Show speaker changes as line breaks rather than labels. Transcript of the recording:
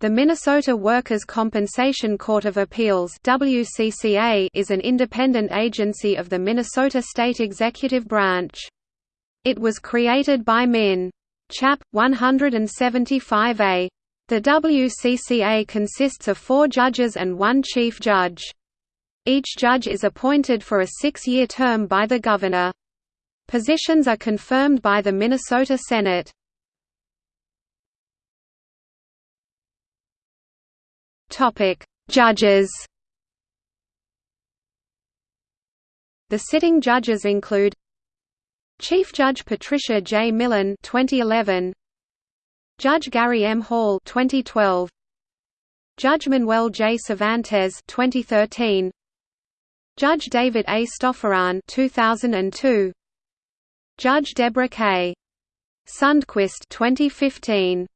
The Minnesota Workers' Compensation Court of Appeals WCCA is an independent agency of the Minnesota State Executive Branch. It was created by Min. Chap. 175A. The WCCA consists of four judges and one chief judge. Each judge is appointed for a six-year term by the governor. Positions are confirmed by the Minnesota Senate. Topic: Judges. The sitting judges include Chief Judge Patricia J. Milun 2011 Judge Gary M. Hall 2012 Judge Manuel J. Cervantes 2013 Judge David A. Stofferahn 2002 Judge Deborah K. Sundquist 2015